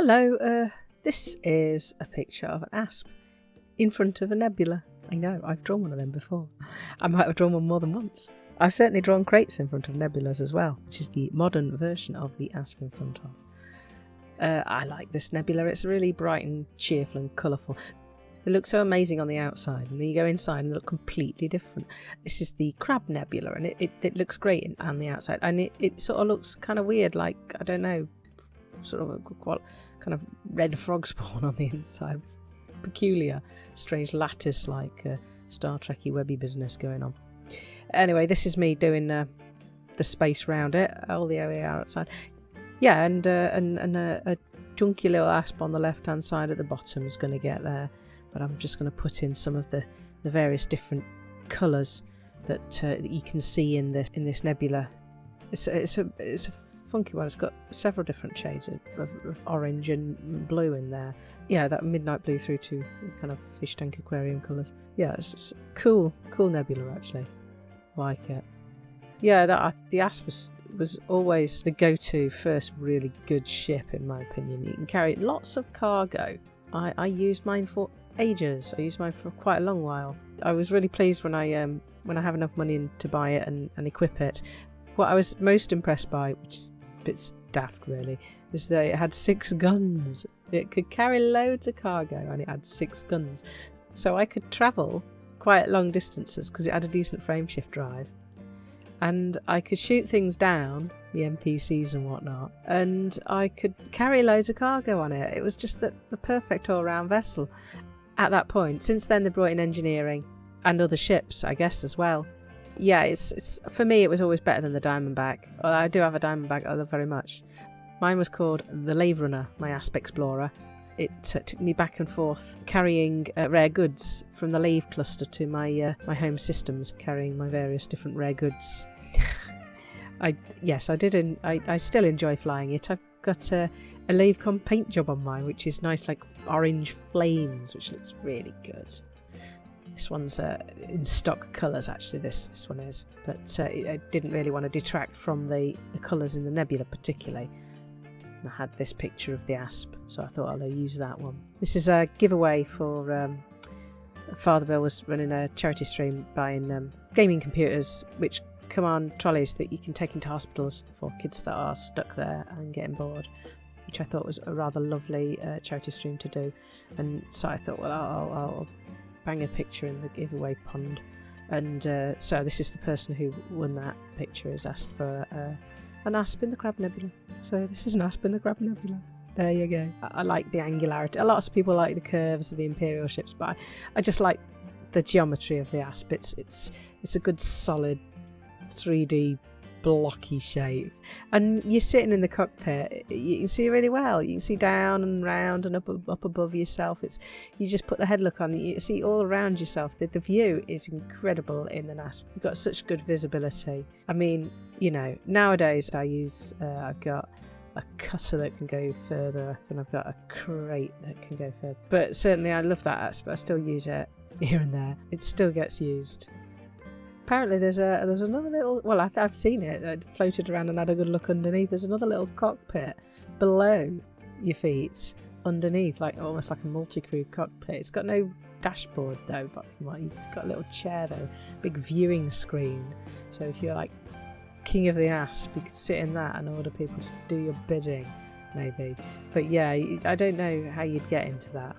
Hello, uh, this is a picture of an asp in front of a nebula. I know, I've drawn one of them before. I might have drawn one more than once. I've certainly drawn Kraits in front of nebulas as well, which is the modern version of the asp in front of. Uh, I like this nebula, it's really bright and cheerful and colourful. They look so amazing on the outside, and then you go inside and they look completely different. This is the Crab Nebula, and it, it, it looks great on the outside, and it, it sort of looks kind of weird, like, I don't know, sort of a kind of red frog spawn on the inside. Peculiar, strange lattice like uh, Star Trekky webby business going on. Anyway, this is me doing uh, the space round it, all the way outside. Yeah, and uh, and, and a, a junky little asp on the left hand side at the bottom is going to get there, but I'm just going to put in some of the, the various different colours that, uh, that you can see in the in this nebula. It's, it's a it's a funky one. It's got several different shades of, of, of, orange and blue in there. Yeah, that midnight blue through to kind of fish tank aquarium colours. Yeah, it's, it's cool, cool nebula actually. Like it. Yeah, that the Asp was, was always the go-to first really good ship in my opinion. You can carry lots of cargo. I, I used mine for ages. I used mine for quite a long while. I was really pleased when I um when I have enough money to buy it and, and equip it. What I was most impressed by, which is bit daft really, is that it had six guns. It could carry loads of cargo and it had six guns. So I could travel quite long distances because it had a decent frameshift drive. And I could shoot things down, the NPCs and whatnot, and I could carry loads of cargo on it. It was just the, the perfect all round vessel at that point. Since then, they brought in engineering and other ships, I guess, as well yeah, it's, it's for me it was always better than the Diamondback. Well, I do have a Diamondback I love very much. Mine was called the Lave Runner, my Asp Explorer. It uh, took me back and forth carrying uh, rare goods from the Lave cluster to my uh, my home systems, carrying my various different rare goods. I yes, I did. In, I I still enjoy flying it. I've got a, a Lavecon paint job on mine, which is nice, like orange flames, which looks really good. This one's uh, in stock colours, actually, this, this one is. But uh, I didn't really want to detract from the, the colours in the nebula, particularly. I had this picture of the asp, so I thought I'll use that one. This is a giveaway for um, Father Bill was running a charity stream buying um, gaming computers, which come on trolleys that you can take into hospitals for kids that are stuck there and getting bored which I thought was a rather lovely uh, charity stream to do. And so I thought, well, I'll, I'll, bang a picture in the giveaway pond. And uh, so this is the person who won that picture has asked for uh, an asp in the Crab Nebula. So this is an asp in the Crab Nebula. There you go. I, I like the angularity. A lot of people like the curves of the Imperial ships, but I, I just like the geometry of the asp. It's it's it's a good solid 3D blocky shape. And you're sitting in the cockpit, you can see really well. You can see down and round and up up above yourself. It's you just put the headlook on, you see all around yourself. The, the view is incredible in the NAS. You've got such good visibility. I mean, you know, nowadays I use uh, I've got a cutter that can go further and I've got a Krait that can go further. But certainly I love that aspect. I still use it here and there. It still gets used apparently there's a there's another little well I, have seen it it floated around and had a good look underneath. There's another little cockpit below your feet underneath like almost like a multi-crew cockpit. It's got no dashboard though but it's got a little chair though big viewing screen. So if you're like king of the asp you could sit in that and order people to do your bidding maybe. But yeah I don't know how you'd get into that.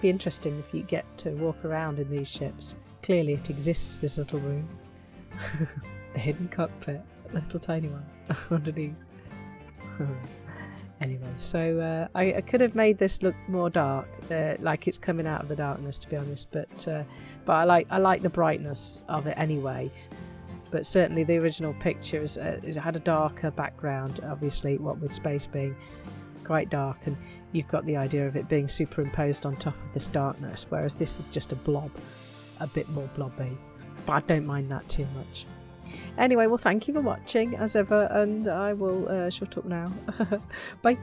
Be interesting if you get to walk around in these ships Clearly it exists, this little room. the hidden cockpit, a little tiny one underneath. anyway, so uh, I, I, could have made this look more dark, uh, like it's coming out of the darkness, to be honest. But uh, but I like I like the brightness of it anyway. But certainly the original picture is, uh, it had a darker background, obviously, what with space being quite dark, and you've got the idea of it being superimposed on top of this darkness, whereas this is just a blob a bit more blobby. But I don't mind that too much. Anyway, well, thank you for watching as ever, and I will uh, shut up now. Bye.